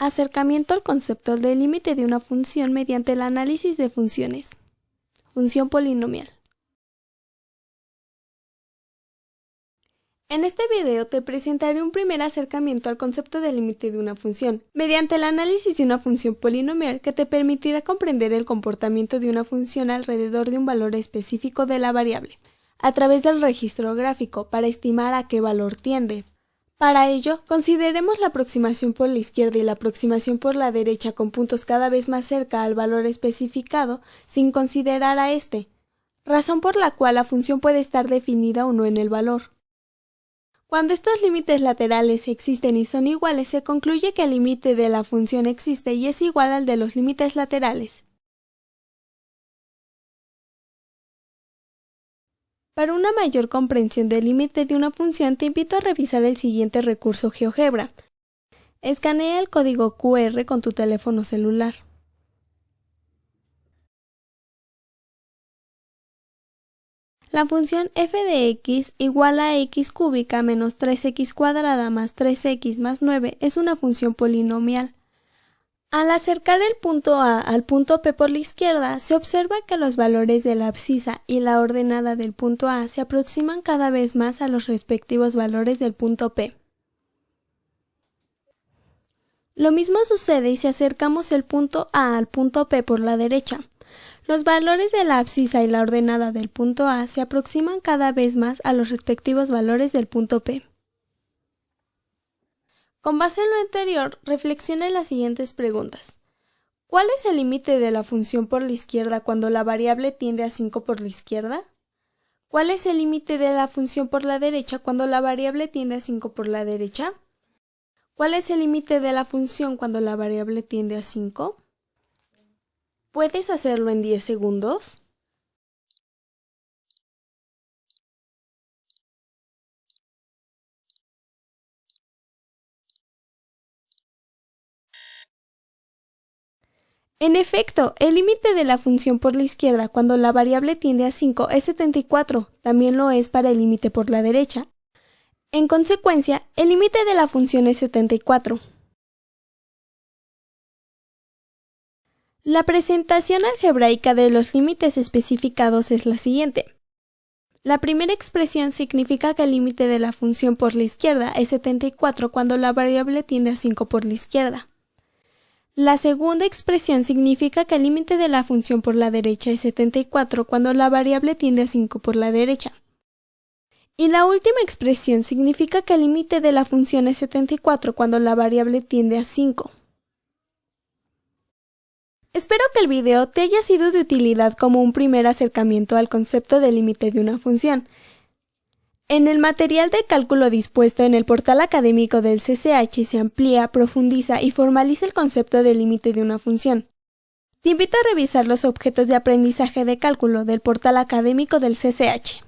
Acercamiento al concepto del límite de una función mediante el análisis de funciones. Función polinomial. En este video te presentaré un primer acercamiento al concepto del límite de una función, mediante el análisis de una función polinomial que te permitirá comprender el comportamiento de una función alrededor de un valor específico de la variable, a través del registro gráfico para estimar a qué valor tiende. Para ello, consideremos la aproximación por la izquierda y la aproximación por la derecha con puntos cada vez más cerca al valor especificado sin considerar a este, razón por la cual la función puede estar definida o no en el valor. Cuando estos límites laterales existen y son iguales, se concluye que el límite de la función existe y es igual al de los límites laterales. Para una mayor comprensión del límite de una función te invito a revisar el siguiente recurso GeoGebra. Escanea el código QR con tu teléfono celular. La función f de x igual a x cúbica menos 3x cuadrada más 3x más 9 es una función polinomial. Al acercar el punto A al punto P por la izquierda, se observa que los valores de la abscisa y la ordenada del punto A se aproximan cada vez más a los respectivos valores del punto P. Lo mismo sucede si acercamos el punto A al punto P por la derecha. Los valores de la abscisa y la ordenada del punto A se aproximan cada vez más a los respectivos valores del punto P. Con base en lo anterior, reflexione las siguientes preguntas. ¿Cuál es el límite de la función por la izquierda cuando la variable tiende a 5 por la izquierda? ¿Cuál es el límite de la función por la derecha cuando la variable tiende a 5 por la derecha? ¿Cuál es el límite de la función cuando la variable tiende a 5? ¿Puedes hacerlo en 10 segundos? En efecto, el límite de la función por la izquierda cuando la variable tiende a 5 es 74, también lo es para el límite por la derecha. En consecuencia, el límite de la función es 74. La presentación algebraica de los límites especificados es la siguiente. La primera expresión significa que el límite de la función por la izquierda es 74 cuando la variable tiende a 5 por la izquierda. La segunda expresión significa que el límite de la función por la derecha es 74 cuando la variable tiende a 5 por la derecha. Y la última expresión significa que el límite de la función es 74 cuando la variable tiende a 5. Espero que el video te haya sido de utilidad como un primer acercamiento al concepto de límite de una función. En el material de cálculo dispuesto en el portal académico del CCH se amplía, profundiza y formaliza el concepto de límite de una función. Te invito a revisar los objetos de aprendizaje de cálculo del portal académico del CCH.